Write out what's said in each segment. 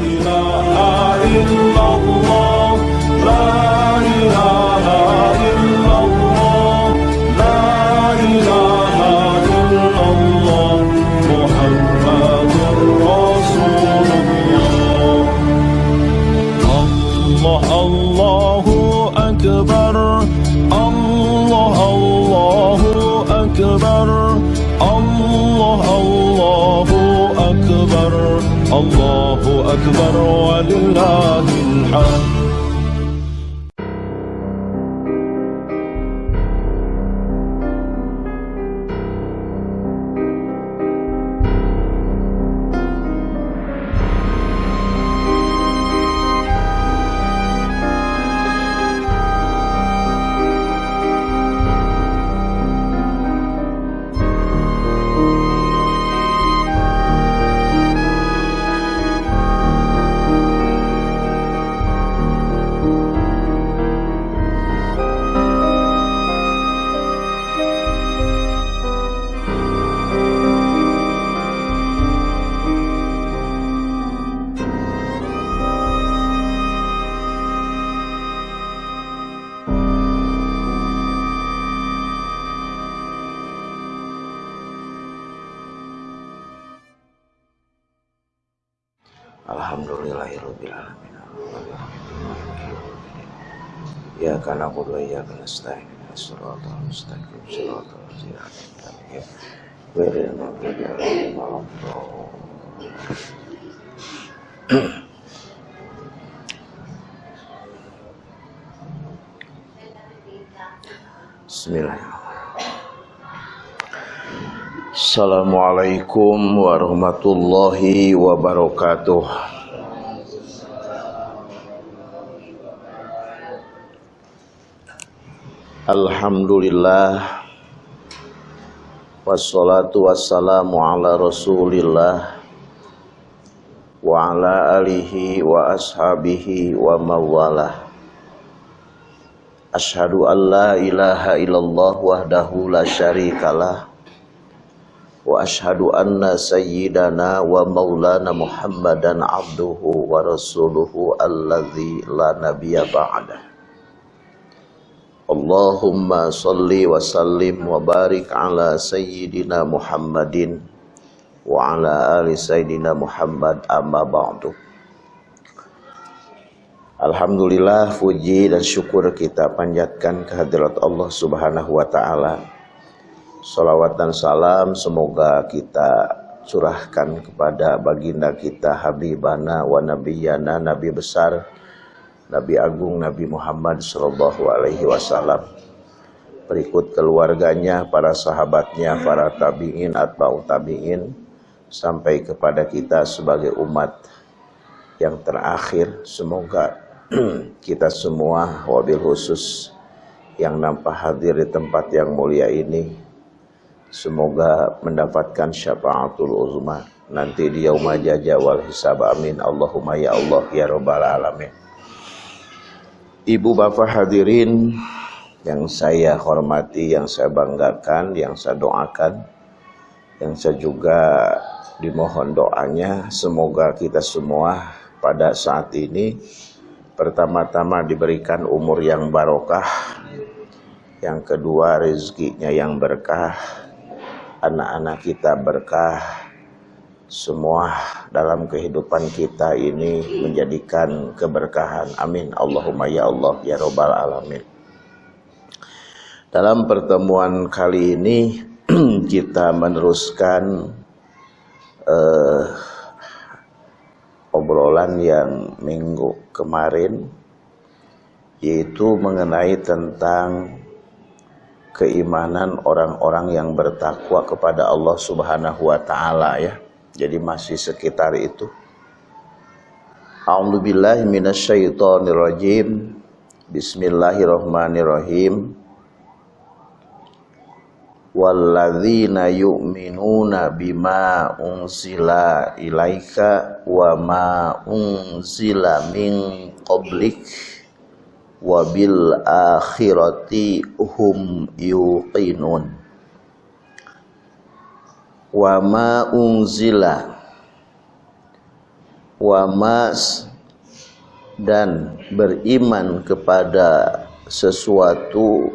إله إلا الله Ya karena aku doa ya karena stain Suratul mustaqim Suratul mustaqim Beri nabi malam Bismillahirrahmanirrahim. Assalamualaikum warahmatullahi wabarakatuh Alhamdulillah. Wassalatu wassalamu ala rasulillah. Wa ala alihi wa ashabihi wa mawalah. Ashadu an la ilaha illallah wahdahu la syarikalah. Wa ashadu anna sayyidana wa maulana muhammadan abduhu wa rasuluhu alladhi la nabiya ba'dah Allahumma salli wa sallim wa barik ala sayyidina Muhammadin wa ala ali sayyidina Muhammad amma ba'du Alhamdulillah puji dan syukur kita panjatkan kehadirat Allah Subhanahu wa taala. Salawat dan salam semoga kita curahkan kepada baginda kita Habibana wa Nabiyana Nabi besar Nabi Agung Nabi Muhammad Shallallahu Alaihi Wasallam berikut keluarganya, para sahabatnya, para tabiin, atba'u tabiin sampai kepada kita sebagai umat yang terakhir. Semoga kita semua wabil khusus yang nampak hadir di tempat yang mulia ini semoga mendapatkan syafaatul uzma. Nanti di yaumah jaja wal hisab amin. Allahumma ya Allah ya rabbal alamin Ibu bapak hadirin yang saya hormati, yang saya banggakan, yang saya doakan, yang saya juga dimohon doanya, semoga kita semua pada saat ini pertama-tama diberikan umur yang barokah, yang kedua rezekinya yang berkah, anak-anak kita berkah, semua dalam kehidupan kita ini menjadikan keberkahan. Amin. Allahumma ya Allah ya Robbal Alamin. Dalam pertemuan kali ini kita meneruskan uh, obrolan yang minggu kemarin yaitu mengenai tentang keimanan orang-orang yang bertakwa kepada Allah Subhanahu wa taala ya jadi masih sekitar itu. A'udzubillahi minasyaitonirrajim. Bismillahirrahmanirrahim. Walladzina yu'minuna bima unzila ilaika wa ma unzila min qablik wa bil akhirati hum yuqinun wa ma unzila. Wa mas dan beriman kepada sesuatu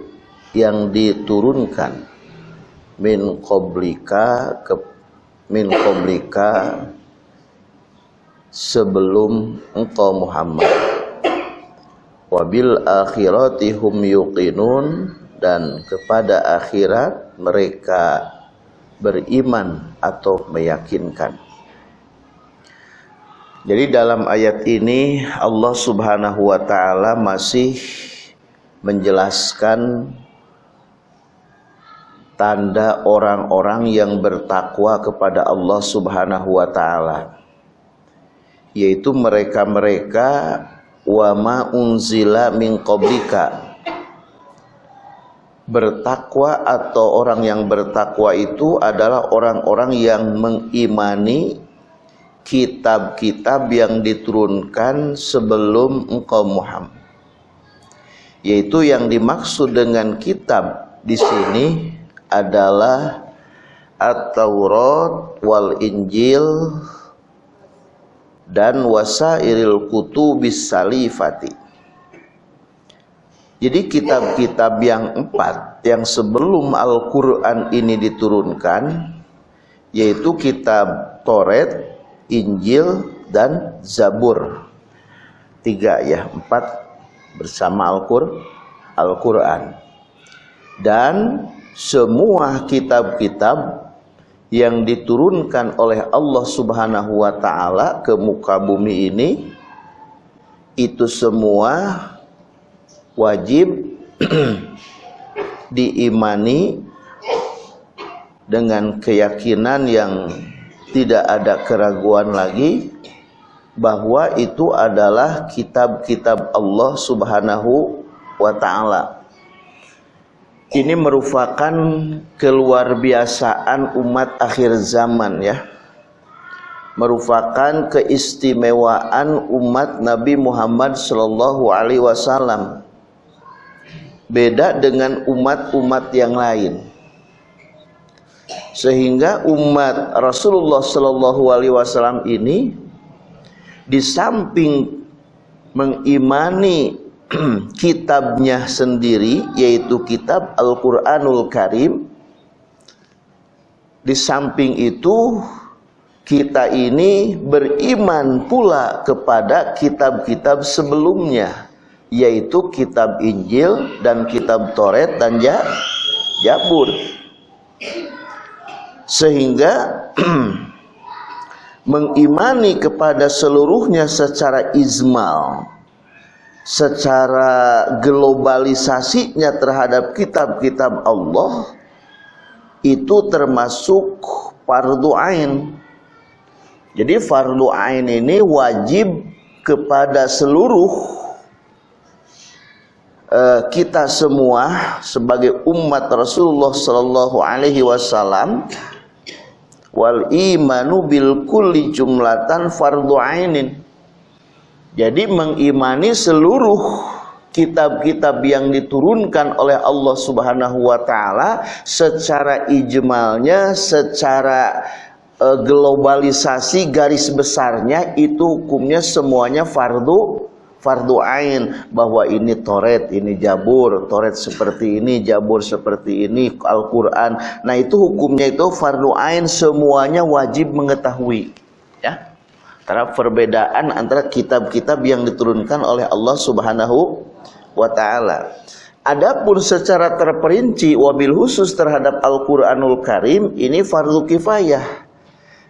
yang diturunkan. Min qablika ke min qablika sebelum engkau Muhammad. Wabil akhirati hum yuqinun dan kepada akhirat mereka beriman atau meyakinkan. Jadi dalam ayat ini Allah Subhanahu wa taala masih menjelaskan tanda orang-orang yang bertakwa kepada Allah Subhanahu wa taala yaitu mereka-mereka wa ma unzila min qablika bertakwa atau orang yang bertakwa itu adalah orang-orang yang mengimani kitab-kitab yang diturunkan sebelum engkau Muhammad yaitu yang dimaksud dengan kitab di sini adalah At-Taurat wal Injil dan wasairil kutubis salifati. Jadi kitab-kitab yang empat yang sebelum Al-Quran ini diturunkan yaitu kitab Toret, Injil, dan Zabur. Tiga ya, empat bersama Al-Quran. Al dan semua kitab-kitab yang diturunkan oleh Allah Subhanahu wa taala ke muka bumi ini itu semua wajib diimani dengan keyakinan yang tidak ada keraguan lagi bahwa itu adalah kitab-kitab Allah Subhanahu wa taala. Ini merupakan keluar biasaan umat akhir zaman ya. Merupakan keistimewaan umat Nabi Muhammad Shallallahu Alaihi Wasallam beda dengan umat-umat yang lain. Sehingga umat Rasulullah Shallallahu Alaihi Wasallam ini di samping mengimani kitabnya sendiri yaitu kitab Al-Qur'anul Karim di samping itu kita ini beriman pula kepada kitab-kitab sebelumnya yaitu kitab Injil dan kitab Toret dan Jabur sehingga mengimani kepada seluruhnya secara izmal secara globalisasinya terhadap kitab-kitab Allah itu termasuk fardu ain. Jadi fardu ain ini wajib kepada seluruh uh, kita semua sebagai umat Rasulullah sallallahu alaihi wasallam wal imanu bil kulli jumlatan fardu ainin. Jadi mengimani seluruh kitab-kitab yang diturunkan oleh Allah Subhanahu wa taala secara ijmalnya, secara uh, globalisasi garis besarnya itu hukumnya semuanya fardu fardu ain bahwa ini toret, ini jabur, toret seperti ini, jabur seperti ini, Al-Qur'an. Nah, itu hukumnya itu fardu ain semuanya wajib mengetahui, ya. Karena perbedaan antara kitab-kitab yang diturunkan oleh Allah Subhanahu wa taala. Adapun secara terperinci wabil khusus terhadap Al-Qur'anul Karim ini fardu kifayah.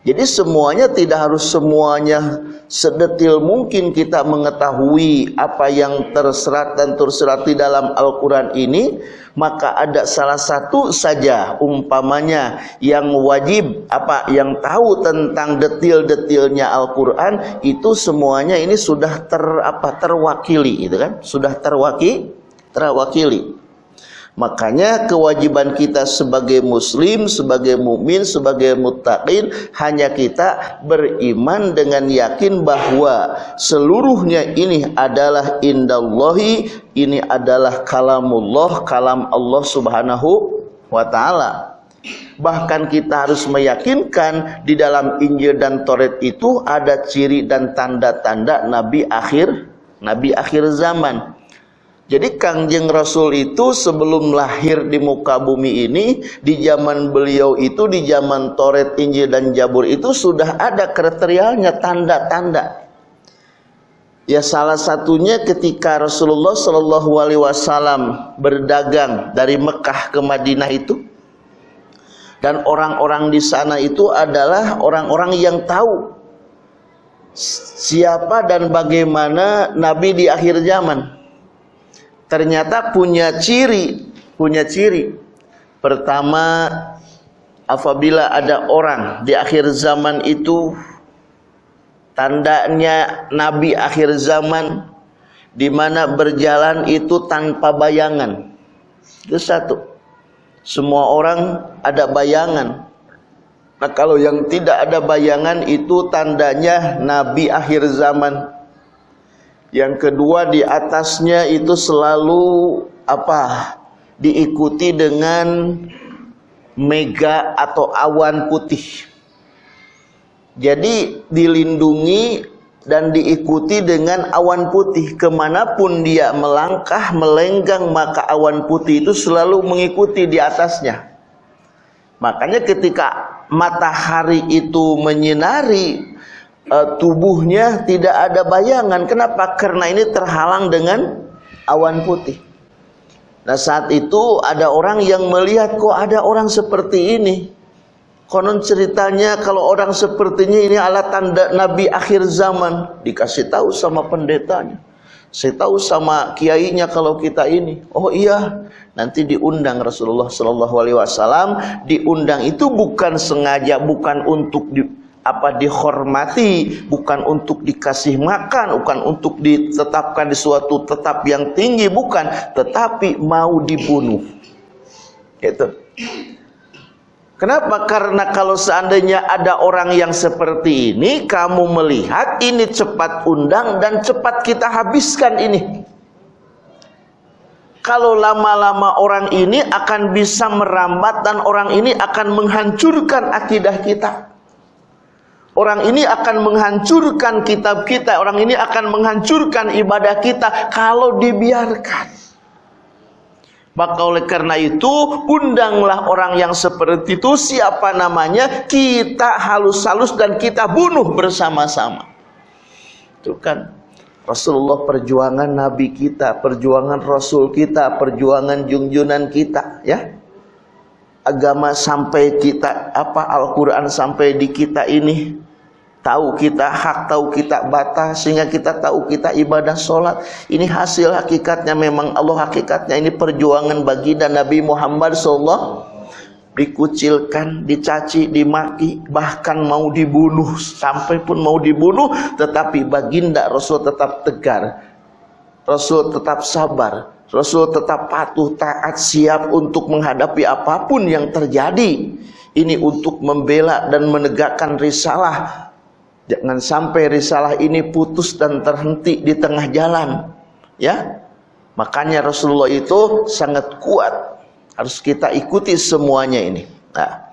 Jadi semuanya tidak harus semuanya sedetil mungkin kita mengetahui apa yang terserat dan terserat di dalam Al-Quran ini. Maka ada salah satu saja umpamanya yang wajib apa yang tahu tentang detil-detilnya Al-Quran itu semuanya ini sudah ter apa terwakili itu kan sudah terwakili terwakili. Makanya kewajiban kita sebagai muslim, sebagai mukmin, sebagai muttaqin hanya kita beriman dengan yakin bahwa seluruhnya ini adalah indallahi, ini adalah kalamullah, kalam Allah Subhanahu wa taala. Bahkan kita harus meyakinkan di dalam Injil dan Taurat itu ada ciri dan tanda-tanda nabi akhir nabi akhir zaman. Jadi Kangjeng Rasul itu sebelum lahir di muka bumi ini, di zaman beliau itu, di zaman Toret, Injil, dan Jabur itu sudah ada kriterianya, tanda-tanda. Ya salah satunya ketika Rasulullah Shallallahu Alaihi Wasallam berdagang dari Mekah ke Madinah itu, dan orang-orang di sana itu adalah orang-orang yang tahu siapa dan bagaimana Nabi di akhir zaman ternyata punya ciri, punya ciri. Pertama, apabila ada orang di akhir zaman itu tandanya nabi akhir zaman di mana berjalan itu tanpa bayangan. Itu satu. Semua orang ada bayangan. Nah, kalau yang tidak ada bayangan itu tandanya nabi akhir zaman. Yang kedua di atasnya itu selalu apa? Diikuti dengan mega atau awan putih. Jadi dilindungi dan diikuti dengan awan putih ke mana pun dia melangkah melenggang maka awan putih itu selalu mengikuti di atasnya makanya ketika matahari itu menyinari uh, tubuhnya tidak ada bayangan. Kenapa? Karena ini terhalang dengan awan putih. Nah saat itu ada orang yang melihat kok ada orang seperti ini. Konon ceritanya kalau orang sepertinya ini adalah tanda Nabi akhir zaman. Dikasih tahu sama pendetanya. Saya tahu sama kiainya kalau kita ini. Oh iya, nanti diundang Rasulullah Shallallahu Alaihi Wasallam. Diundang itu bukan sengaja, bukan untuk apa dihormati bukan untuk dikasih makan bukan untuk ditetapkan di suatu tetap yang tinggi bukan tetapi mau dibunuh itu Kenapa? Karena kalau seandainya ada orang yang seperti ini, kamu melihat ini cepat undang dan cepat kita habiskan ini. Kalau lama-lama orang ini akan bisa merambat dan orang ini akan menghancurkan akidah kita. Orang ini akan menghancurkan kitab kita, orang ini akan menghancurkan ibadah kita kalau dibiarkan. Maka oleh karena itu, undanglah orang yang seperti itu, siapa namanya, kita halus-halus dan kita bunuh bersama-sama. Itu kan Rasulullah perjuangan Nabi kita, perjuangan Rasul kita, perjuangan junjunan kita, ya. Agama sampai kita, apa Al-Quran sampai di kita ini, tahu kita hak, tahu kita batas, sehingga kita tahu kita ibadah sholat. Ini hasil hakikatnya memang Allah hakikatnya ini perjuangan bagi dan Nabi Muhammad SAW dikucilkan, dicaci, dimaki, bahkan mau dibunuh, sampai pun mau dibunuh, tetapi baginda Rasul tetap tegar, Rasul tetap sabar, Rasul tetap patuh, taat, siap untuk menghadapi apa pun yang terjadi. Ini untuk membela dan menegakkan risalah Jangan sampai risalah ini putus dan terhenti di tengah jalan. Ya. Makanya Rasulullah itu sangat kuat. Harus kita ikuti semuanya ini. Nah,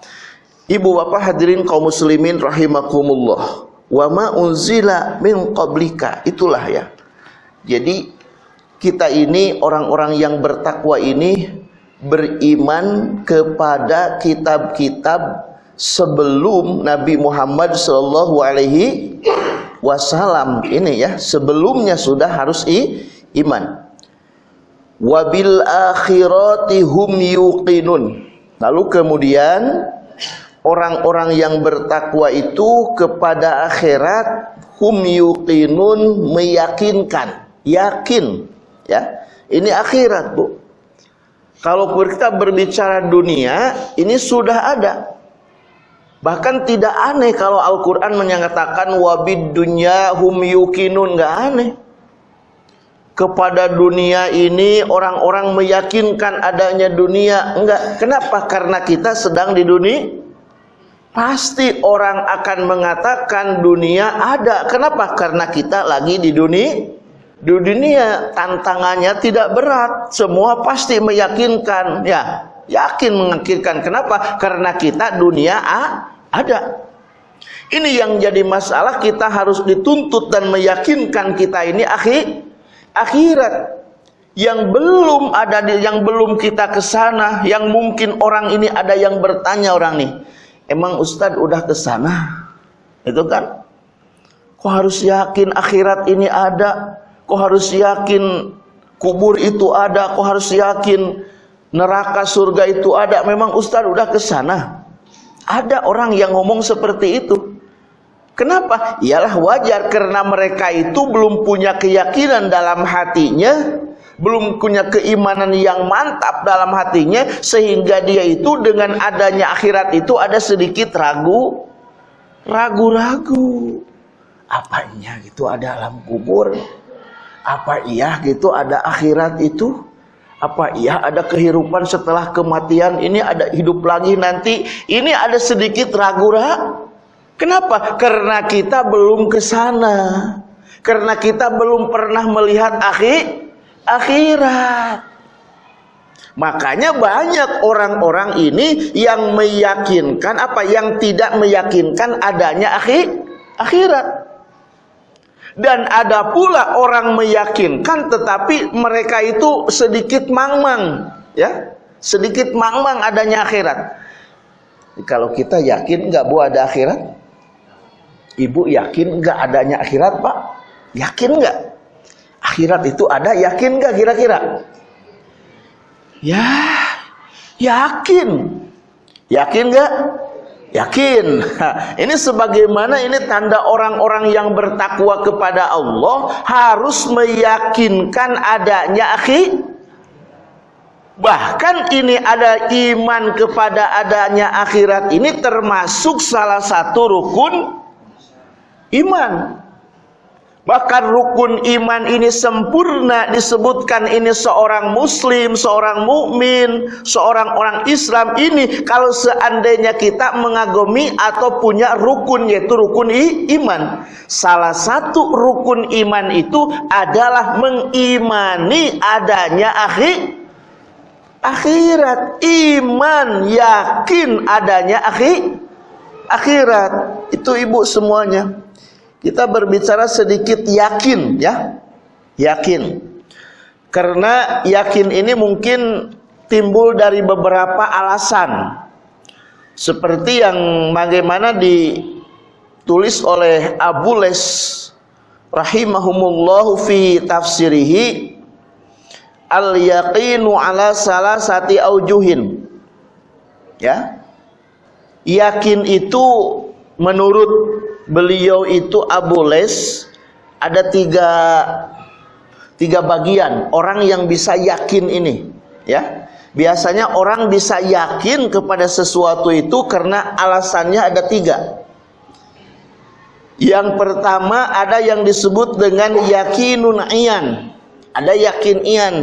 Ibu bapak hadirin kaum muslimin rahimakumullah. Wa ma unzila min qablika. Itulah ya. Jadi kita ini orang-orang yang bertakwa ini beriman kepada kitab-kitab sebelum Nabi Muhammad Shallallahu Alaihi Wasallam ini ya sebelumnya sudah harus i, iman. Wabil akhirati hum yuqinun. Lalu kemudian orang-orang yang bertakwa itu kepada akhirat hum yuqinun meyakinkan, yakin ya. Ini akhirat, Bu. Kalau kita berbicara dunia, ini sudah ada Bahkan tidak aneh kalau Al-Quran menyatakan wabid dunya hum yukinun. Nggak aneh. Kepada dunia ini orang-orang meyakinkan adanya dunia. Enggak. Kenapa? Karena kita sedang di dunia. Pasti orang akan mengatakan dunia ada. Kenapa? Karena kita lagi di dunia. Di dunia tantangannya tidak berat. Semua pasti meyakinkan. Ya, yakin mengakhirkan. Kenapa? Karena kita dunia ada. Ini yang jadi masalah kita harus dituntut dan meyakinkan kita ini akhir akhirat. Yang belum ada di yang belum kita ke sana yang mungkin orang ini ada yang bertanya orang nih emang Ustadz udah ke sana? Itu kan. Kok harus yakin akhirat ini ada? Kok harus yakin kubur itu ada? Kok harus yakin neraka surga itu ada? Memang Ustadz udah ke sana ada orang yang ngomong seperti itu Kenapa? Ialah wajar karena mereka itu belum punya keyakinan dalam hatinya, belum punya keimanan yang mantap dalam hatinya sehingga dia itu dengan adanya akhirat itu ada sedikit ragu, ragu-ragu. Apanya gitu ada alam kubur? Apa iya gitu ada akhirat itu? Apa iya ada kehidupan setelah kematian ini ada hidup lagi nanti? Ini ada sedikit ragu-ragu Kenapa? Karena kita belum ke sana. Karena kita belum pernah melihat akhir akhirat. Makanya banyak orang-orang ini yang meyakinkan apa yang tidak meyakinkan adanya akhir akhirat. Dan ada pula orang meyakinkan tetapi mereka itu sedikit mangmang, ya. Sedikit mangmang adanya akhirat. Kalau kita yakin nggak bu ada akhirat? Ibu yakin nggak adanya akhirat pak? Yakin nggak? Akhirat itu ada, yakin nggak kira-kira? Ya, yakin. Yakin nggak? Yakin. Ini sebagaimana ini tanda orang-orang yang bertakwa kepada Allah harus meyakinkan adanya akhir. Bahkan ini ada iman kepada adanya akhirat ini termasuk salah satu rukun iman. Bahkan rukun iman ini sempurna disebutkan ini seorang muslim, seorang mukmin, seorang orang Islam ini kalau seandainya kita mengagumi atau punya rukun yaitu rukun iman. Salah satu rukun iman itu adalah mengimani adanya akhir akhirat, iman yakin adanya akhir akhirat. Itu ibu semuanya. Kita berbicara sedikit yakin ya. Yakin. Karena yakin ini mungkin timbul dari beberapa alasan. Seperti yang bagaimana ditulis oleh Abu Les rahimahumullahu fi tafsirihi al yaqinu ala salasati aujuhin. Ya. Yakin itu menurut beliau itu Abu Les ada tiga tiga bagian. Orang yang bisa yakin ini ya. Biasanya orang bisa yakin kepada sesuatu itu karena alasannya ada tiga. Yang pertama ada yang disebut dengan yakinun iyan. Ada yakin iyan.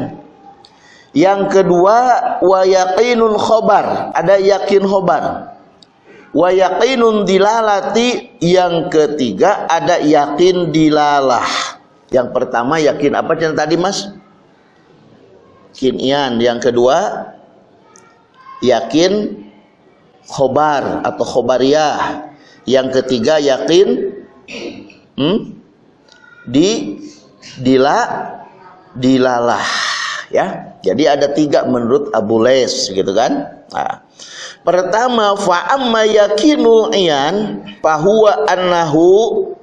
Yang kedua wa yakinun khobar. Ada yakin khobar wa yaqinun dilalati yang ketiga ada yakin dilalah. Yang pertama yakin apa yang tadi mas? Kinian. Yang kedua yakin khobar atau khobariyah yang ketiga yakin hmm, di dila dilalah ya. Jadi ada tiga menurut Abu Les gitu kan? Nah, Pertama fa amma yakinu iyan bahwa annahu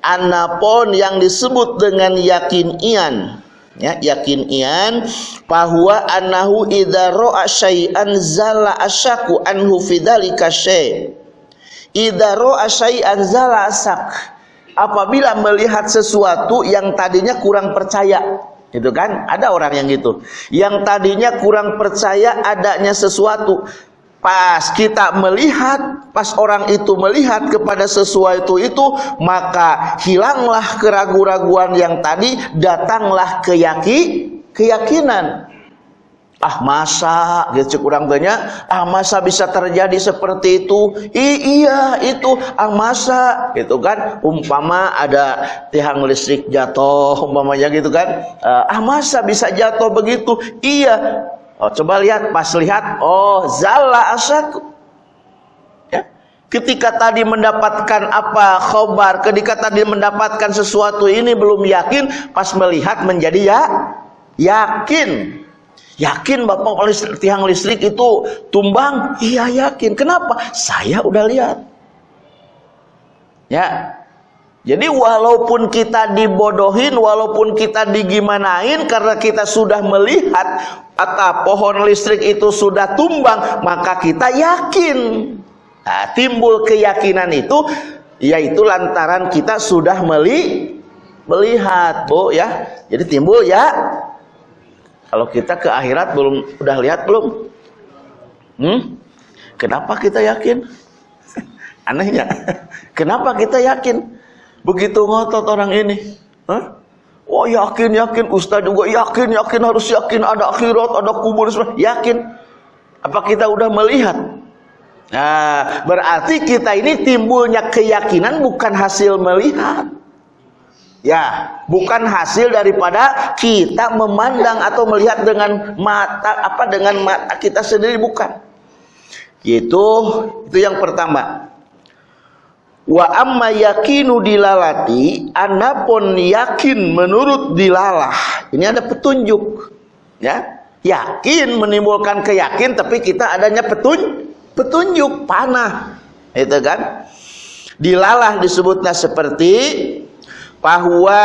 anapon yang disebut dengan yakin iyan. Ya yakin iyan bahwa annahu idza ra'a syai'an zala asyaku anhu fidzalika syai' idza ra'a syai'an zala asak apabila melihat sesuatu yang tadinya kurang percaya. Itu kan? Ada orang yang gitu. Yang tadinya kurang percaya adanya sesuatu Pas kita melihat, pas orang itu melihat kepada sesuatu itu, maka hilanglah keraguan-raguan yang tadi, datanglah keyaki, keyakinan. Ah masa gitu kurang banyak ah masa bisa terjadi seperti itu? I, iya itu ah masa itu kan? Umpama ada tiang listrik jatuh umpamanya gitu kan? Ah masa bisa jatuh begitu? Iya Oh, coba lihat, pas lihat, oh, zalla asaku. Ya. Ketika tadi mendapatkan apa khobar, ketika tadi mendapatkan sesuatu ini belum yakin, pas melihat menjadi ya yakin. Yakin Bapak listrik, tiang listrik itu tumbang? Iya yakin. Kenapa? Saya udah lihat. Ya, jadi walaupun kita dibodohin, walaupun kita digimanain karena kita sudah melihat atau pohon listrik itu sudah tumbang, maka kita yakin. Nah, timbul keyakinan itu yaitu lantaran kita sudah meli melihat, Bu ya. Jadi timbul ya. Kalau kita ke akhirat belum udah lihat belum? Hmm? Kenapa kita yakin? Anehnya. Kenapa kita yakin? Begitu ngotot orang ini. Hah? Oh yakin, yakin. Ustaz juga yakin, yakin. Harus yakin ada akhirat, ada kubur. Yakin. Apa kita udah melihat? Nah, berarti kita ini timbulnya keyakinan bukan hasil melihat. Ya, bukan hasil daripada kita memandang atau melihat dengan mata apa dengan mata kita sendiri bukan. Itu itu yang pertama. Wa amma yakinu dilalati anapun yakin menurut dilalah. Ini ada petunjuk. Ya. Yakin menimbulkan keyakin tapi kita adanya petun petunjuk panah. Itu kan? Dilalah disebutnya seperti bahwa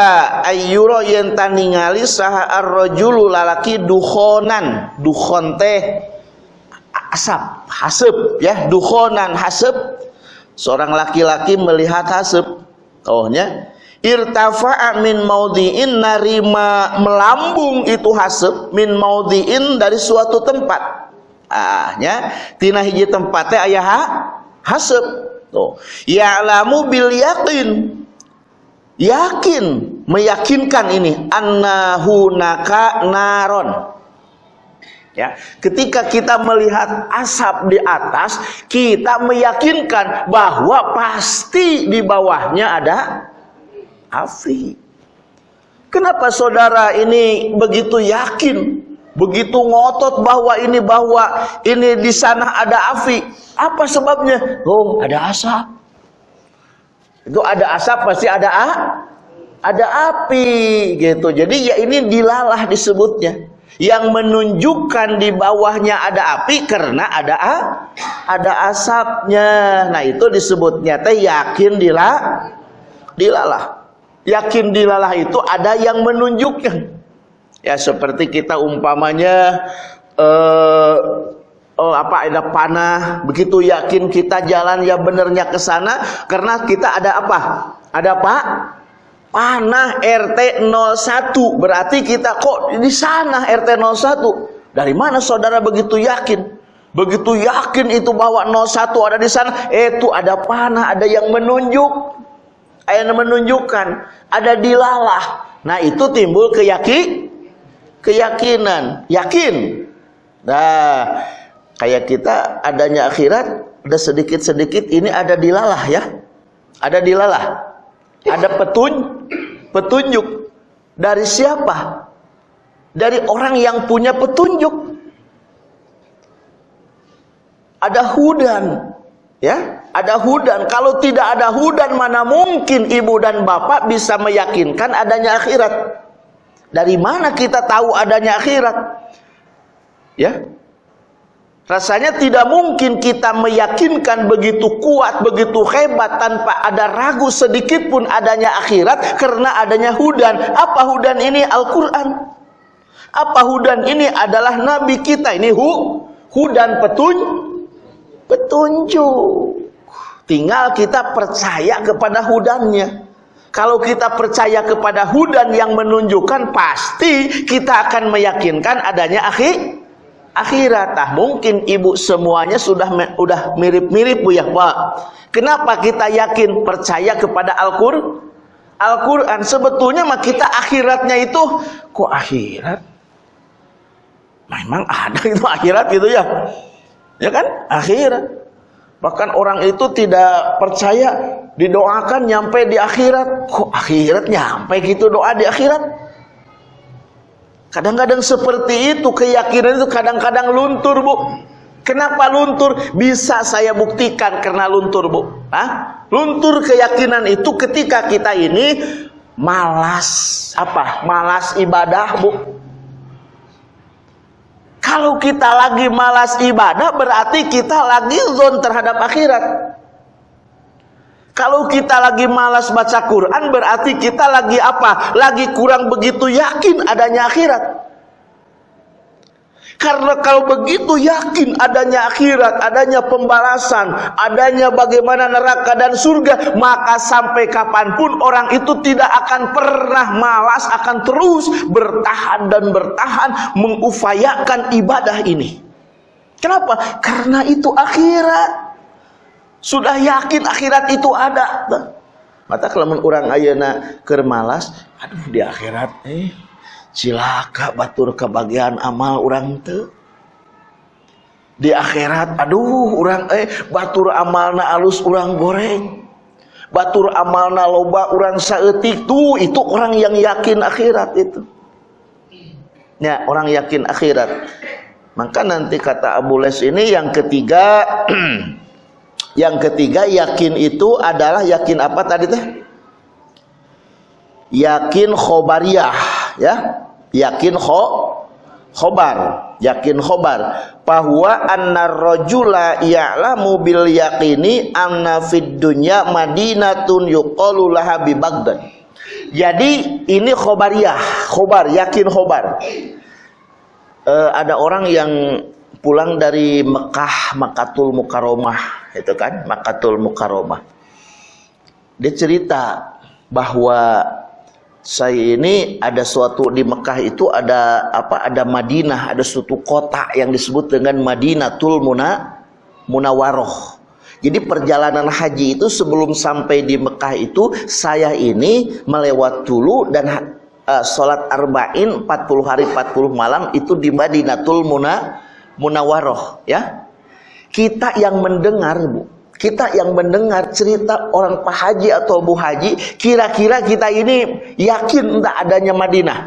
ayyuro yang taningali saha ar-rajulu lalaki duhonan duhon teh asap hasep ya duhonan hasep seorang laki-laki melihat hasib ohnya irtafa'a min maudhi'in narima melambung itu hasib min maudhi'in dari suatu tempat. Ahnya tina hiji tempatnya ayah ha? hasib tuh ya'lamu bil yakin yakin meyakinkan ini annahu naka naron Ya, ketika kita melihat asap di atas, kita meyakinkan bahwa pasti di bawahnya ada api. Kenapa saudara ini begitu yakin, begitu ngotot bahwa ini bahwa ini di sana ada api? Apa sebabnya? Oh, ada asap. Itu ada asap pasti ada a, ada api gitu. Jadi ya ini dilalah disebutnya yang menunjukkan di bawahnya ada api karena ada ada asapnya. Nah, itu disebutnya teh yakin dilah dilalah. Yakin dilalah itu ada yang menunjukkan. Ya seperti kita umpamanya eh, oh, apa ada panah, begitu yakin kita jalan ya benernya ke sana karena kita ada apa? Ada pak Panah RT 01 berarti kita kok di sana RT 01. Dari mana saudara begitu yakin? Begitu yakin itu bahwa 01 ada di sana, itu ada panah, ada yang menunjuk. Ada yang menunjukkan, ada dilalah. Nah, itu timbul keyakin keyakinan, yakin. Nah, kayak kita adanya akhirat, ada sedikit-sedikit ini ada dilalah ya. Ada dilalah. Ada petun, petunjuk dari siapa? Dari orang yang punya petunjuk. Ada hudan, ya, ada hudan. Kalau tidak ada hudan, mana mungkin ibu dan bapak bisa meyakinkan adanya akhirat? Dari mana kita tahu adanya akhirat? Ya, Rasanya tidak mungkin kita meyakinkan begitu kuat, begitu hebat tanpa ada ragu sedikit pun adanya akhirat karena adanya hudan. Apa hudan ini? Al-Quran. Apa hudan ini adalah Nabi kita. Ini hu, hudan petun, petunjuk. Tinggal kita percaya kepada hudannya. Kalau kita percaya kepada hudan yang menunjukkan, pasti kita akan meyakinkan adanya akhir akhirat. Ah mungkin ibu semuanya sudah udah mirip-mirip Bu ya, Pak. Kenapa kita yakin percaya kepada Al-Qur'an? Al-Qur'an sebetulnya mah kita akhiratnya itu kok akhirat? Memang ada itu akhirat gitu ya. Ya kan? Akhirat. Bahkan orang itu tidak percaya didoakan nyampe di akhirat. Kok akhirat nyampe gitu doa di akhirat? Kadang-kadang seperti itu keyakinan itu kadang-kadang luntur, Bu. Kenapa luntur? Bisa saya buktikan karena luntur, Bu. Hah? Luntur keyakinan itu ketika kita ini malas apa? Malas ibadah, Bu. Kalau kita lagi malas ibadah berarti kita lagi zon terhadap akhirat. Kalau kita lagi malas baca Quran berarti kita lagi apa? Lagi kurang begitu yakin adanya akhirat. Karena kalau begitu yakin adanya akhirat, adanya pembalasan, adanya bagaimana neraka dan surga, maka sampai kapan pun orang itu tidak akan pernah malas, akan terus bertahan dan bertahan mengupayakan ibadah ini. Kenapa? Karena itu akhirat. Sudah yakin akhirat itu ada. Mata kalau orang ayana kermalas, aduh di akhirat eh cilaka batur kebagian amal orang te. Di akhirat, aduh orang eh batur amalna alus orang goreng. Batur amalna loba orang saetik tuh itu orang yang yakin akhirat itu. Ya, orang yakin akhirat. Maka nanti kata Abu Les ini yang ketiga Yang ketiga yakin itu adalah yakin apa tadi teh? Yakin khobariyah ya. Yakin kho khobar, yakin khobar bahwa anna rajula ya'lamu bil yaqini anna fid dunya madinatun yuqalu laha bi Baghdad. Jadi ini khobariyah, khobar, yakin khobar. Uh, ada orang yang pulang dari Mekah, Makatul Mukaromah itu kan Makatul Mukaromah dia cerita bahwa saya ini ada suatu di Mekah itu ada apa ada Madinah ada suatu kota yang disebut dengan Madinatul Muna Munawaroh. Jadi perjalanan haji itu sebelum sampai di Mekah itu saya ini melewat dulu dan uh, sholat arba'in 40 hari 40 malam itu di Madinatul Muna Munawaroh ya kita yang mendengar, Bu, kita yang mendengar cerita orang Pak Haji atau Bu Haji, kira-kira kita ini yakin tidak adanya Madinah.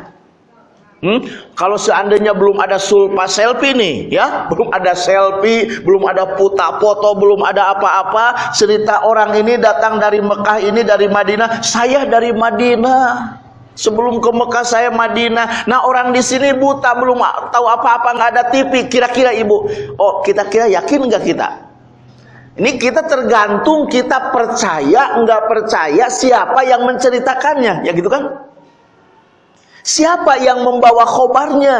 Hmm? Kalau seandainya belum ada sulpa selfie nih, ya, belum ada selfie, belum ada puta foto, belum ada apa-apa, cerita orang ini datang dari Mekah ini dari Madinah, saya dari Madinah. Sebelum ke Mekah saya Madinah. Nah orang di sini buta belum tahu apa-apa nggak ada TV. Kira-kira ibu, oh kita kira yakin nggak kita? Ini kita tergantung kita percaya nggak percaya siapa yang menceritakannya, ya gitu kan? Siapa yang membawa khobarnya?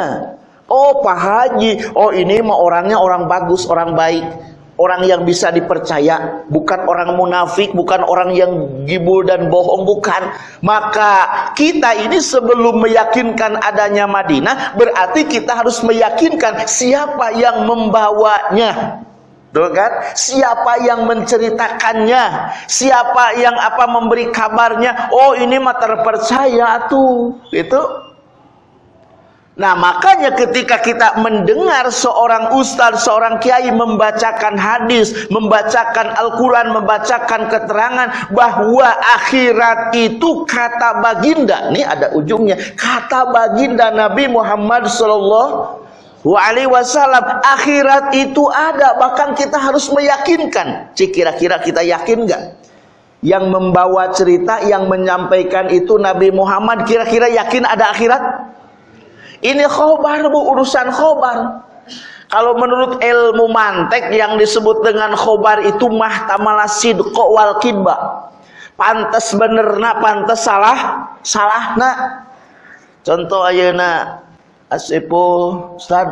Oh Pak Haji, oh ini mah orangnya orang bagus, orang baik orang yang bisa dipercaya, bukan orang munafik, bukan orang yang gibul dan bohong, bukan. Maka kita ini sebelum meyakinkan adanya Madinah, berarti kita harus meyakinkan siapa yang membawanya. Tuh kan? Siapa yang menceritakannya? Siapa yang apa memberi kabarnya? Oh, ini mah terpercaya tuh. Itu Nah makanya ketika kita mendengar seorang ustaz, seorang kiai membacakan hadis, membacakan Al-Quran, membacakan keterangan bahwa akhirat itu kata baginda. Ini ada ujungnya. Kata baginda Nabi Muhammad Alaihi Wasallam akhirat itu ada bahkan kita harus meyakinkan. Cik kira-kira kita yakin nggak? Yang membawa cerita, yang menyampaikan itu Nabi Muhammad kira-kira yakin ada akhirat? Ini khobar bu, urusan khobar. Kalau menurut ilmu mantek yang disebut dengan khobar itu mahtamala sidqo wal kidba. Pantes bener na, pantes salah, salah na. Contoh na Asepo, Ustaz,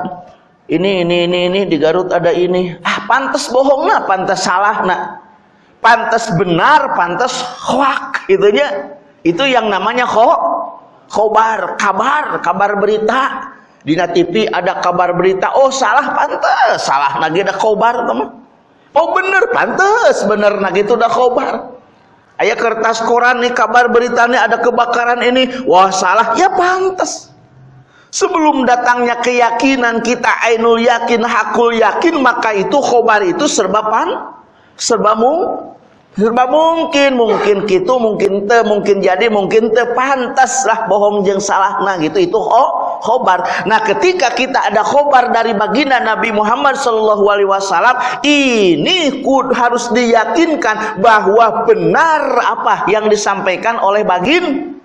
ini, ini, ini, ini, di Garut ada ini. Ah, pantes bohong na, pantes salah na. Pantes benar, pantes hoak, itunya. Itu yang namanya kho khobar, kabar, kabar berita. Di TV ada kabar berita, oh salah pantas, salah lagi ada khobar teman. Oh bener pantas, bener lagi itu ada khobar. Ayah kertas koran nih kabar berita nih ada kebakaran ini, wah salah, ya pantas. Sebelum datangnya keyakinan kita ainul yakin, hakul yakin, maka itu khobar itu serba pan, serba mu, Serba mungkin, mungkin gitu, mungkin te, mungkin jadi, mungkin te pantas lah bohong jeng salah nah gitu itu oh khobar. Nah, ketika kita ada khobar dari baginda Nabi Muhammad Shallallahu Alaihi Wasallam, ini harus diyakinkan bahwa benar apa yang disampaikan oleh bagin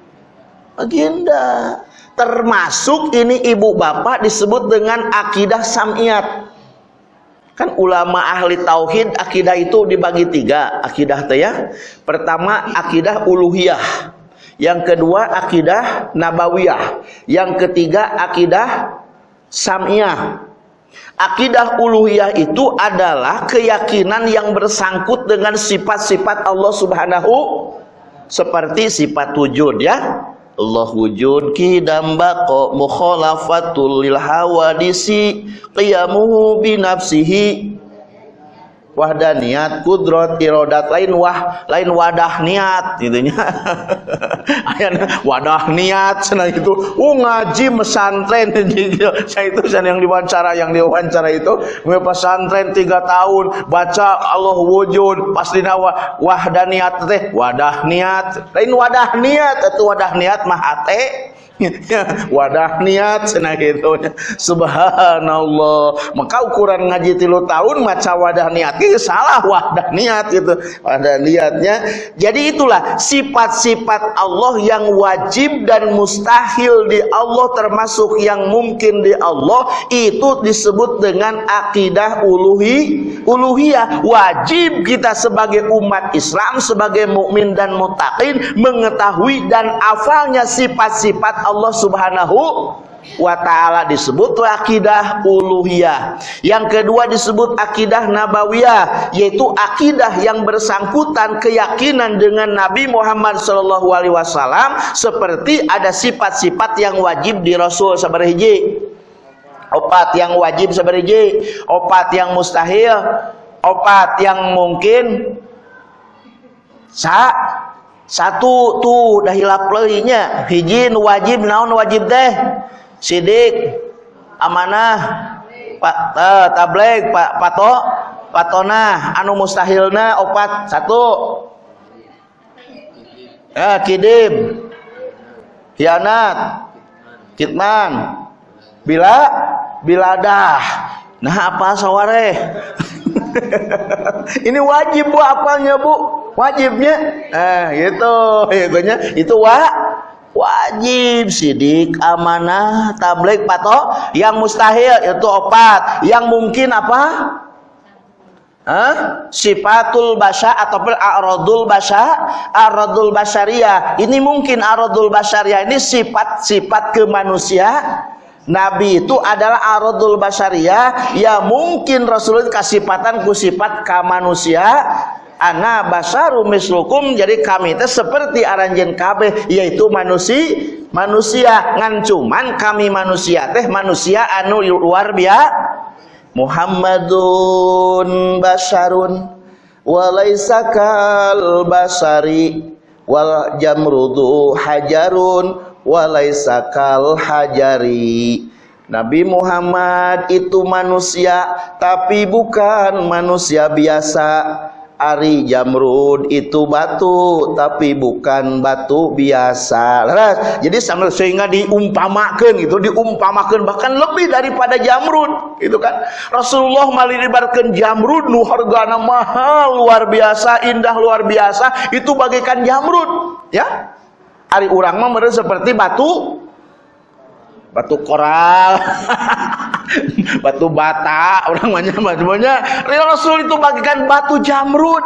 baginda. Termasuk ini ibu bapak disebut dengan akidah samiyat. Kan ulama ahli tauhid akidah itu dibagi tiga akidah teh ya. Pertama akidah uluhiyah yang kedua akidah nabawiyah, yang ketiga akidah samiyah. Akidah uluhiyah itu adalah keyakinan yang bersangkut dengan sifat-sifat Allah Subhanahu seperti sifat wujud ya. Allah wujud kidam baqo mukhalafatul lil hawadisi qiyamuhu bi nafsihi wahda niat kudrot irodat lain wah lain wadah niat gitunya wadah niat sana itu. Uh ngaji mesantren saya itu saya yang diwawancara yang diwawancara itu. Pesantren tiga tahun baca Allah wujud pasti nawa wahda niat teh. Wadah niat lain wadah niat itu wadah niat mah ate wadah niat cenah gitu. Subhanallah. Maka ukuran ngaji tilu tahun maca wadah niat. Itu salah wadah niat gitu. Wadah niatnya. Jadi itulah sifat-sifat Allah yang wajib dan mustahil di Allah termasuk yang mungkin di Allah itu disebut dengan akidah uluhi uluhiyah. Wajib kita sebagai umat Islam sebagai mukmin dan mutakin mengetahui dan afalnya sifat-sifat Allah Subhanahu wa taala disebut akidah uluhiyah. Yang kedua disebut akidah nabawiyah, yaitu akidah yang bersangkutan keyakinan dengan Nabi Muhammad sallallahu alaihi wasallam seperti ada sifat-sifat yang wajib di Rasul sabarhiji. Opat yang wajib sabarhiji, opat yang mustahil, opat yang mungkin sa satu tuh dah hilap leuinya. Hiji wajib naon wajib teh? Sidik amanah pak uh, tableg pak pato patona anu mustahilna opat satu. Ya kidim hianat. Kitman. Bila biladah. Nah apa saware ini wajib bu apalnya bu wajibnya? Eh gitu. Itunya itu wa wajib sidik amanah tablik pato yang mustahil itu opat. Yang mungkin apa? Hah? sifatul basya ataupun aradul basya aradul basyariah. Ini mungkin aradul basyariah ini sifat-sifat kemanusia. Nabi itu adalah aradul basyariah. Ya mungkin Rasulullah kasifatan ku sifat kemanusia ana basaru mislukum jadi kami seperti aranjen kabeh yaitu manusia manusia. Ngan cuman kami manusia teh manusia anu luar biasa Muhammadun basarun walaisa kal basari wal jamrudu hajarun walaisa kal hajari. Nabi Muhammad itu manusia tapi bukan manusia biasa Ari Jamrud itu batu tapi bukan batu biasa. Jadi sambil sehingga diumpamakan gitu diumpamakan bahkan lebih daripada Jamrud itu kan. Rasulullah maliribarkan Jamrud nu hargana mahal luar biasa indah luar biasa itu bagaikan Jamrud ya. Ari urang mah seperti batu batu koral. Batu bata orang banyak macamnya Rasul itu bagikan batu jamrud.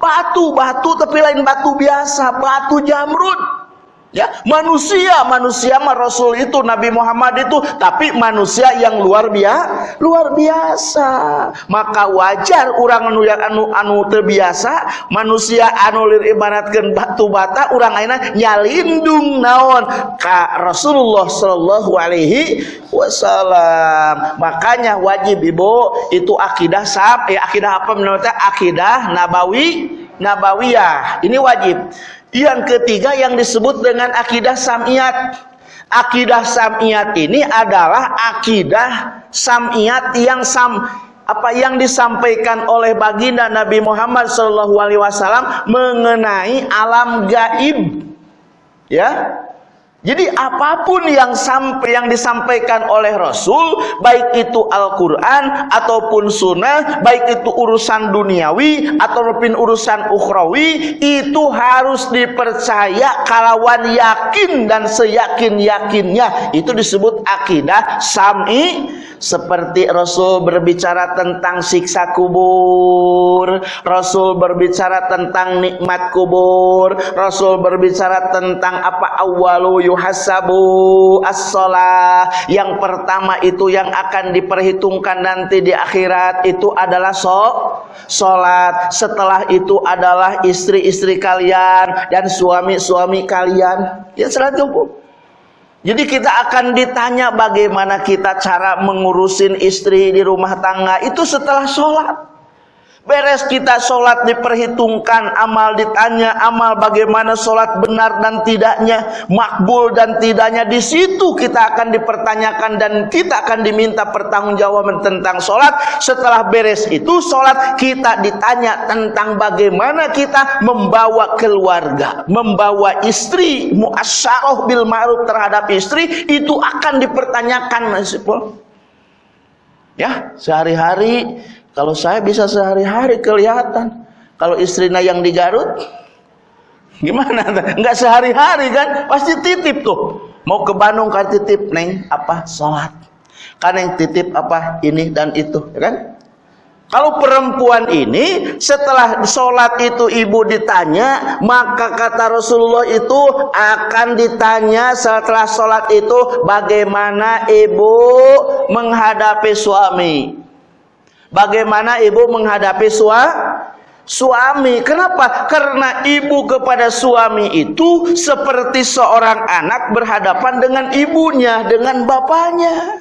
Batu batu tapi lain batu biasa. Batu jamrud ya manusia manusia mah Rasul itu Nabi Muhammad itu tapi manusia yang luar biasa luar biasa. Maka wajar orang anu yang anu anu terbiasa manusia anu lir ibaratkan batu bata orang aina nyalindung naon ka Rasulullah Shallallahu Alaihi Wasallam. Makanya wajib ibu itu akidah sab eh akidah apa menurutnya? Akidah nabawi nabawiyah. Ini wajib yang ketiga yang disebut dengan akidah samiyat. Akidah samiyat ini adalah akidah samiyat yang sam apa yang disampaikan oleh baginda Nabi Muhammad SAW mengenai alam gaib. Ya. Jadi apa pun yang sampai yang disampaikan oleh Rasul, baik itu Al-Quran ataupun Sunnah, baik itu urusan duniawi ataupun urusan ukhrawi, itu harus dipercaya kalawan yakin dan seyakin yakinnya. Itu disebut akidah sami. Seperti Rasul berbicara tentang siksa kubur, Rasul berbicara tentang nikmat kubur, Rasul berbicara tentang apa awalu yuhasabu as-salah yang pertama itu yang akan diperhitungkan nanti di akhirat itu adalah so salat setelah itu adalah istri-istri kalian dan suami-suami kalian. Ya salat cukup. Jadi kita akan ditanya bagaimana kita cara mengurusin istri di rumah tangga. Itu setelah sholat. Beres kita sholat diperhitungkan, amal ditanya, amal bagaimana sholat benar dan tidaknya, makbul dan tidaknya. Di situ kita akan dipertanyakan dan kita akan diminta pertanggungjawaban tentang sholat. Setelah beres itu sholat, kita ditanya tentang bagaimana kita membawa keluarga, membawa istri, muasyarah bil ma'ruf terhadap istri, itu akan dipertanyakan. Ya, sehari-hari kalau saya bisa sehari-hari kelihatan. Kalau istrinya yang di Garut, gimana? Enggak sehari-hari kan? Pasti titip tuh. Mau ke Bandung kan titip neng apa sholat. Kan yang titip apa ini dan itu, ya kan? Kalau perempuan ini setelah sholat itu ibu ditanya, maka kata Rasulullah itu akan ditanya setelah sholat itu bagaimana ibu menghadapi suami. Bagaimana ibu menghadapi sua, suami? Kenapa? Karena ibu kepada suami itu seperti seorang anak berhadapan dengan ibunya, dengan bapaknya.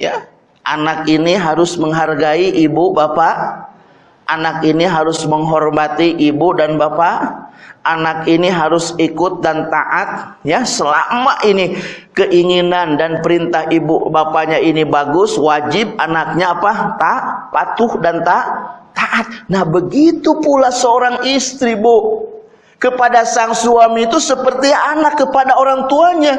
Ya, anak ini harus menghargai ibu, bapak. Anak ini harus menghormati ibu dan bapak anak ini harus ikut dan taat ya selama ini keinginan dan perintah ibu bapaknya ini bagus wajib anaknya apa? Tak patuh dan tak taat. Nah begitu pula seorang istri bu kepada sang suami itu seperti anak kepada orang tuanya.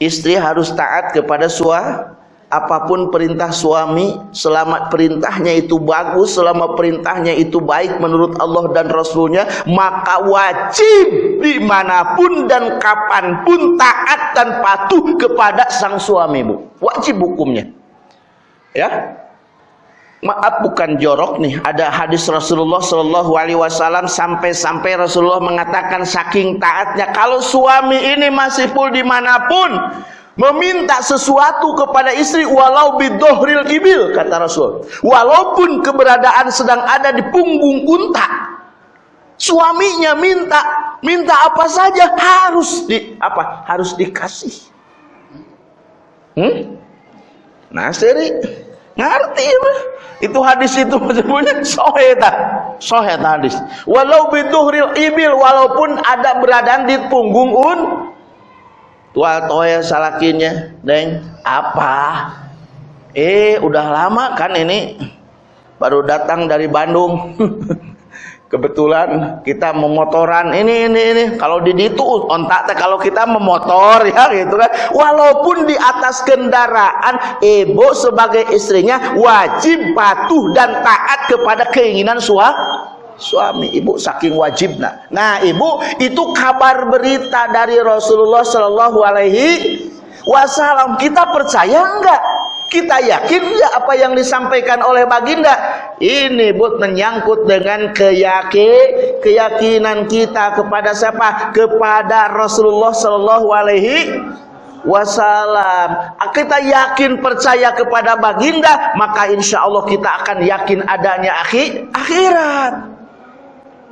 Istri harus taat kepada suami apa pun perintah suami selama perintahnya itu bagus selama perintahnya itu baik menurut Allah dan Rasulnya maka wajib di mana pun dan kapan pun taat dan patuh kepada sang suami bu. Wajib hukumnya. Ya? Maaf bukan jorok nih. Ada hadis Rasulullah Shallallahu Alaihi Wasallam sampai-sampai Rasulullah mengatakan saking taatnya kalau suami ini masih pun di mana pun meminta sesuatu kepada istri walau bidohril ibil kata Rasul. Walaupun keberadaan sedang ada di punggung unta. Suaminya minta minta apa saja harus di apa harus dikasih. Hmm? nah seri ngerti ya itu hadis itu sebenarnya soheta. Soheta hadis. Walau bidohril ibil walaupun ada beradaan di punggung un tua toya salakinya deng apa? Eh udah lama kan ini. Baru datang dari Bandung. Kebetulan kita memotoran ini ini ini. Kalau di itu ontak teh kalau kita memotor ya gitu kan. Walaupun di atas kendaraan ibu sebagai istrinya wajib patuh dan taat kepada keinginan suami suami ibu saking wajibnya nah ibu itu kabar berita dari Rasulullah Shallallahu Alaihi Wasallam. Kita percaya enggak? Kita yakin enggak apa yang disampaikan oleh baginda? Ini but menyangkut dengan keyakin keyakinan kita kepada siapa? Kepada Rasulullah Shallallahu Alaihi Wasallam. Kita yakin percaya kepada baginda maka insya Allah kita akan yakin adanya akhir akhirat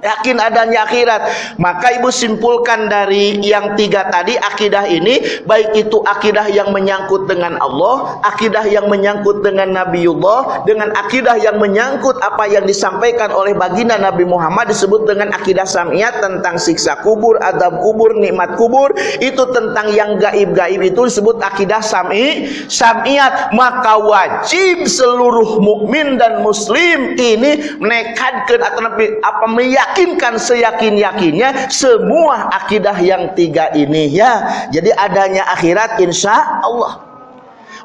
yakin adanya akhirat. Maka ibu simpulkan dari yang tiga tadi akidah ini baik itu akidah yang menyangkut dengan Allah akidah yang menyangkut dengan Nabiullah dengan akidah yang menyangkut apa yang disampaikan oleh baginda Nabi Muhammad disebut dengan akidah samiyat tentang siksa kubur adab kubur nikmat kubur itu tentang yang gaib-gaib itu disebut akidah sami samiyat maka wajib seluruh mukmin dan muslim ini menekadkan atau apa meyak yakinkan seyakin-yakinnya semua akidah yang tiga ini ya. Jadi adanya akhirat insya Allah.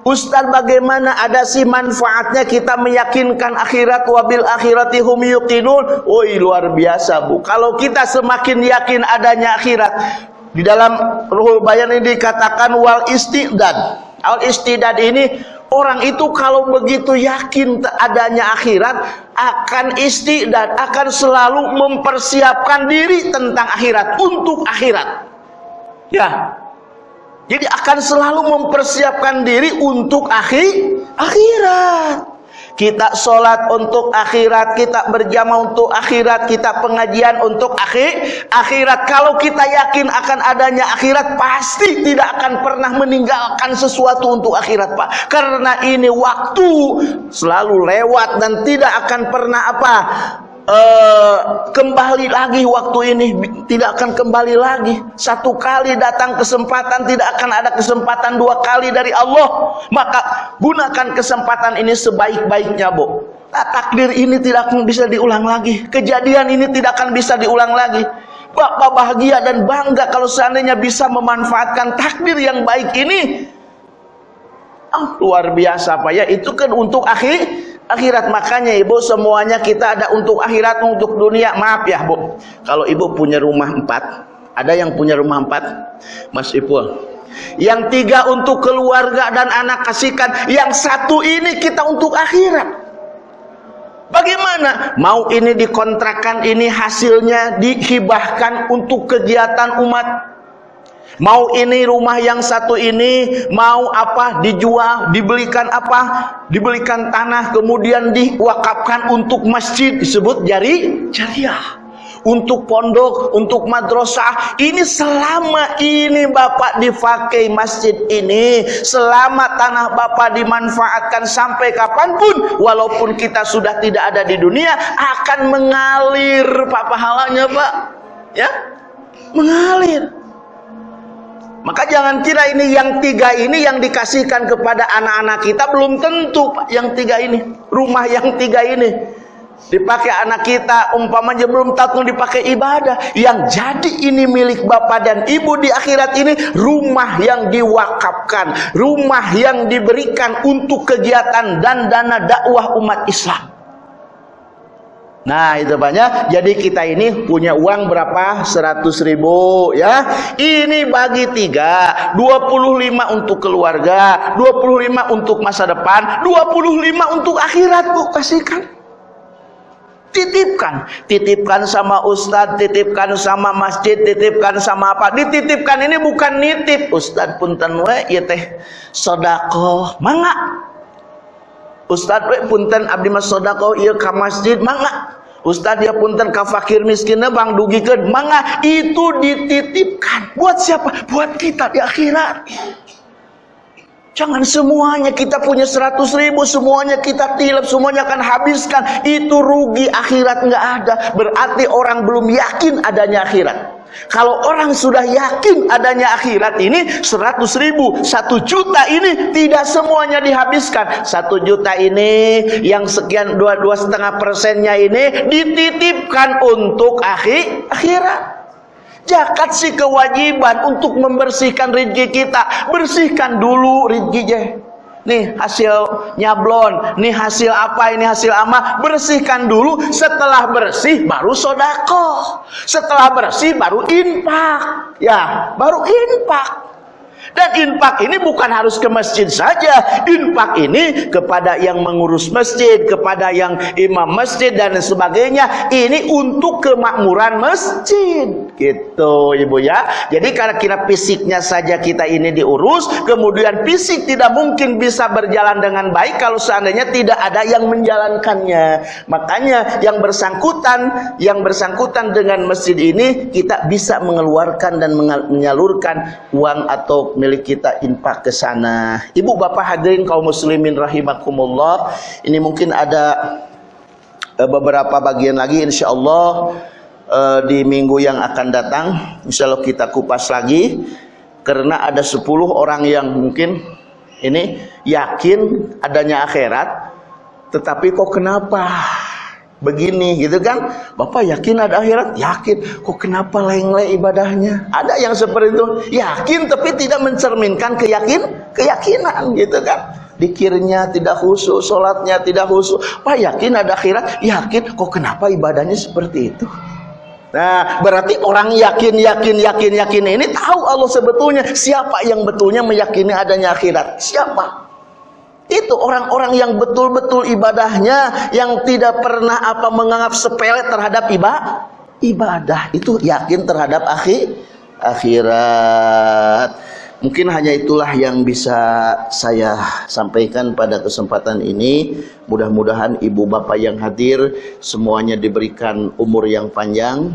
Ustaz bagaimana ada sih manfaatnya kita meyakinkan akhirat wabil akhirati hum yuqinun. Woi luar biasa Bu. Kalau kita semakin yakin adanya akhirat di dalam Ruhul Bayan ini dikatakan wal istidad. Al istidad ini orang itu kalau begitu yakin adanya akhirat akan istidad, akan selalu mempersiapkan diri tentang akhirat untuk akhirat. Ya, jadi akan selalu mempersiapkan diri untuk akhir akhirat. Kita sholat untuk akhirat, kita berjamaah untuk akhirat, kita pengajian untuk akhir akhirat. Kalau kita yakin akan adanya akhirat, pasti tidak akan pernah meninggalkan sesuatu untuk akhirat, Pak. Karena ini waktu selalu lewat dan tidak akan pernah apa uh, kembali lagi waktu ini tidak akan kembali lagi. Satu kali datang kesempatan tidak akan ada kesempatan dua kali dari Allah. Maka gunakan kesempatan ini sebaik-baiknya Bu. Nah, takdir ini tidak akan bisa diulang lagi. Kejadian ini tidak akan bisa diulang lagi. Bapak bahagia dan bangga kalau seandainya bisa memanfaatkan takdir yang baik ini. Oh, luar biasa Pak. Ya itu kan untuk akhir akhirat. Makanya ibu semuanya kita ada untuk akhirat untuk dunia. Maaf ya bu. Kalau ibu punya rumah empat ada yang punya rumah empat? Mas ipul. Yang tiga untuk keluarga dan anak kasihkan. Yang satu ini kita untuk akhirat. Bagaimana? Mau ini dikontrakan, ini hasilnya dihibahkan untuk kegiatan umat Mau ini rumah yang satu ini, mau apa dijual, dibelikan apa, dibelikan tanah, kemudian diwakafkan untuk masjid disebut jari jariah. Untuk pondok, untuk madrasah, ini selama ini Bapak dipakai masjid ini, selama tanah Bapak dimanfaatkan sampai kapan pun, walaupun kita sudah tidak ada di dunia, akan mengalir Pak pahalanya Pak. Ya, mengalir. Maka jangan kira ini yang tiga ini yang dikasihkan kepada anak-anak kita belum tentu yang tiga ini. Rumah yang tiga ini dipakai anak kita umpamanya belum tahu dipakai ibadah. Yang jadi ini milik bapak dan ibu di akhirat ini rumah yang diwakafkan, rumah yang diberikan untuk kegiatan dan dana dakwah umat Islam. Nah itu banyak. Jadi kita ini punya uang berapa? 100 ribu ya. Ini bagi tiga. 25 untuk keluarga. 25 untuk masa depan. 25 untuk akhirat bu. Kasihkan. Titipkan. Titipkan sama ustadz Titipkan sama masjid Titipkan sama apa. Dititipkan ini bukan nitip. Ustadz punten we ya teh Sodako Mangga Ustadz we punten abdi mas sodako iya ka masjid mangga Ustadz ya punten ka fakir miskinnya bang ke mangga itu dititipkan buat siapa buat kita di akhirat Jangan semuanya kita punya seratus ribu, semuanya kita tilap, semuanya akan habiskan. Itu rugi akhirat nggak ada. Berarti orang belum yakin adanya akhirat. Kalau orang sudah yakin adanya akhirat ini seratus ribu, satu juta ini tidak semuanya dihabiskan. Satu juta ini yang sekian dua dua setengah persennya ini dititipkan untuk akhir akhirat. Jakat sih kewajiban untuk membersihkan rezeki kita. Bersihkan dulu rezekinya. Nih hasil nyablon, nih hasil apa, ini hasil ama, bersihkan dulu. Setelah bersih baru sodako. Setelah bersih baru infak. Ya, baru infak. Dan infak ini bukan harus ke masjid saja. Infak ini kepada yang mengurus masjid, kepada yang imam masjid dan sebagainya. Ini untuk kemakmuran masjid. Gitu Ibu ya. Jadi karena kira fisiknya saja kita ini diurus, kemudian fisik tidak mungkin bisa berjalan dengan baik kalau seandainya tidak ada yang menjalankannya. Makanya yang bersangkutan, yang bersangkutan dengan masjid ini kita bisa mengeluarkan dan menyalurkan uang atau milik kita infak ke sana. Ibu bapak hadirin kaum muslimin rahimakumullah. Ini mungkin ada uh, beberapa bagian lagi insyaallah uh, di minggu yang akan datang. Insyaallah kita kupas lagi karena ada 10 orang yang mungkin ini yakin adanya akhirat tetapi kok kenapa begini gitu kan? Bapak yakin ada akhirat? Yakin. Kok kenapa lengle ibadahnya? Ada yang seperti itu. Yakin tapi tidak mencerminkan keyakin keyakinan gitu kan? Dikirnya tidak khusus sholatnya tidak khusus. Pak yakin ada akhirat? Yakin. Kok kenapa ibadahnya seperti itu? Nah, berarti orang yakin, yakin, yakin, yakin ini tahu Allah sebetulnya. Siapa yang betulnya meyakini adanya akhirat. Siapa? Itu orang-orang yang betul-betul ibadahnya yang tidak pernah apa menganggap sepele terhadap ibadah. Ibadah itu yakin terhadap akhir akhirat. Mungkin hanya itulah yang bisa saya sampaikan pada kesempatan ini. Mudah-mudahan ibu bapak yang hadir semuanya diberikan umur yang panjang,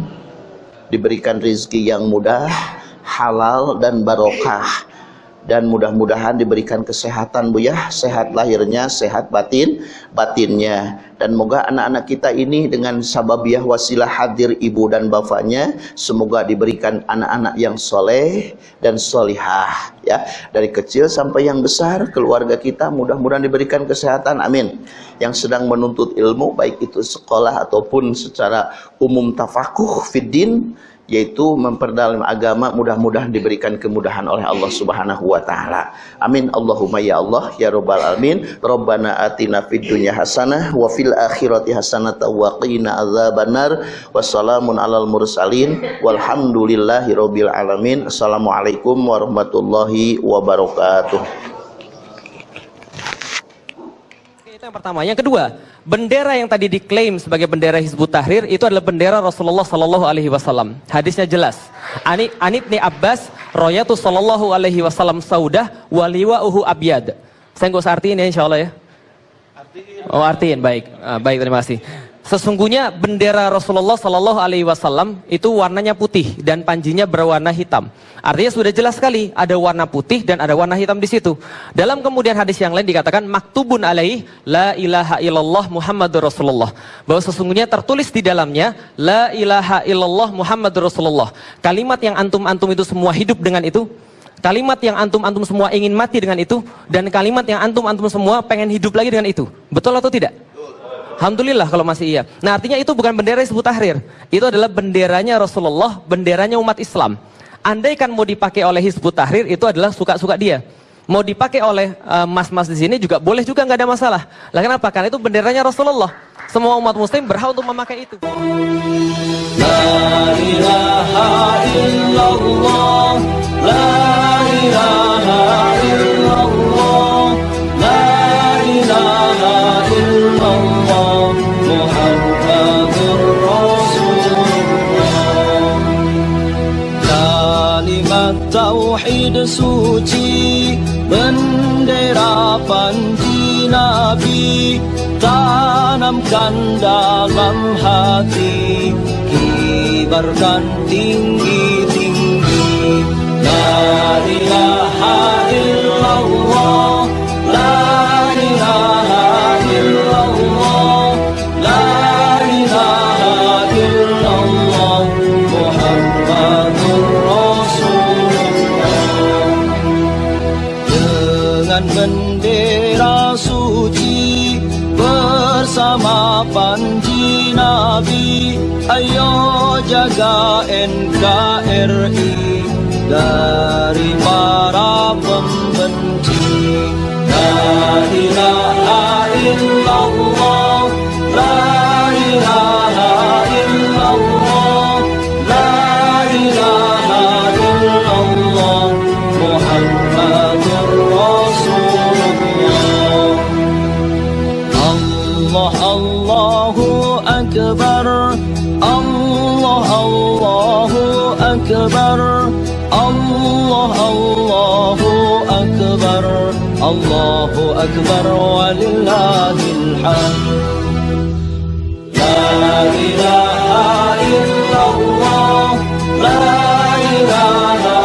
diberikan rizki yang mudah, halal dan barokah dan mudah-mudahan diberikan kesehatan Bu ya, sehat lahirnya, sehat batin, batinnya. Dan moga anak-anak kita ini dengan sababiah wasilah hadir ibu dan bapaknya, semoga diberikan anak-anak yang soleh dan solihah. Ya, dari kecil sampai yang besar, keluarga kita mudah-mudahan diberikan kesehatan, amin. Yang sedang menuntut ilmu, baik itu sekolah ataupun secara umum tafakuh fiddin, yaitu memperdalam agama mudah-mudahan diberikan kemudahan oleh Allah Subhanahu wa taala. Amin Allahumma ya Allah ya rabbal alamin. Rabbana atina fid dunya hasanah wa fil akhirati hasanah wa qina adzabannar. Wassalamun alal mursalin walhamdulillahi rabbil alamin. Assalamualaikum warahmatullahi wabarakatuh. Itu yang pertama. Yang kedua, bendera yang tadi diklaim sebagai bendera Hizbut Tahrir itu adalah bendera Rasulullah Sallallahu Alaihi Wasallam. Hadisnya jelas. Ani Anit ni Abbas, Royatu Sallallahu Alaihi Wasallam Saudah, waliwa uhu abyad. Saya nggak usah artiin ya insya Allah ya. Oh artiin, baik. Uh, baik, terima kasih. Sesungguhnya bendera Rasulullah Sallallahu Alaihi Wasallam itu warnanya putih dan panjinya berwarna hitam. Artinya sudah jelas sekali ada warna putih dan ada warna hitam di situ. Dalam kemudian hadis yang lain dikatakan maktubun alaih la ilaha illallah Muhammadur Rasulullah. Bahwa sesungguhnya tertulis di dalamnya la ilaha illallah Muhammadur Rasulullah. Kalimat yang antum-antum itu semua hidup dengan itu Kalimat yang antum-antum semua ingin mati dengan itu dan kalimat yang antum-antum semua pengen hidup lagi dengan itu. Betul atau tidak? Alhamdulillah kalau masih iya. Nah artinya itu bukan bendera Hizbut Tahrir. Itu adalah benderanya Rasulullah, benderanya umat Islam. Andai kan mau dipakai oleh Hizbut Tahrir itu adalah suka-suka dia. Mau dipakai oleh eh, mas-mas uh, di sini juga boleh juga nggak ada masalah. Lah kenapa? Karena itu benderanya Rasulullah. Semua umat muslim berhak untuk memakai itu. La ilaha illallah, la ilaha illallah, tauhid suci bendera panji nabi tanamkan dalam hati kibarkan tinggi-tinggi la ilaha illallah jaga NKRI dari para Allahu Akbar walillahil hamd La ilaha illallah La ilaha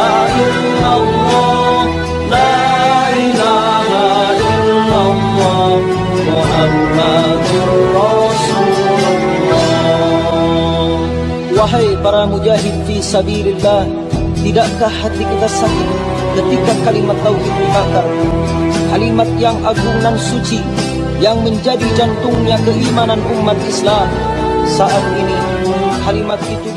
illallah La ilaha illallah Muhammadur Wahai para mujahid fi sabilillah, tidakkah hati kita sakit ketika kalimat tauhid dibakar? Kalimat yang agung dan suci yang menjadi jantungnya keimanan umat Islam saat ini kalimat itu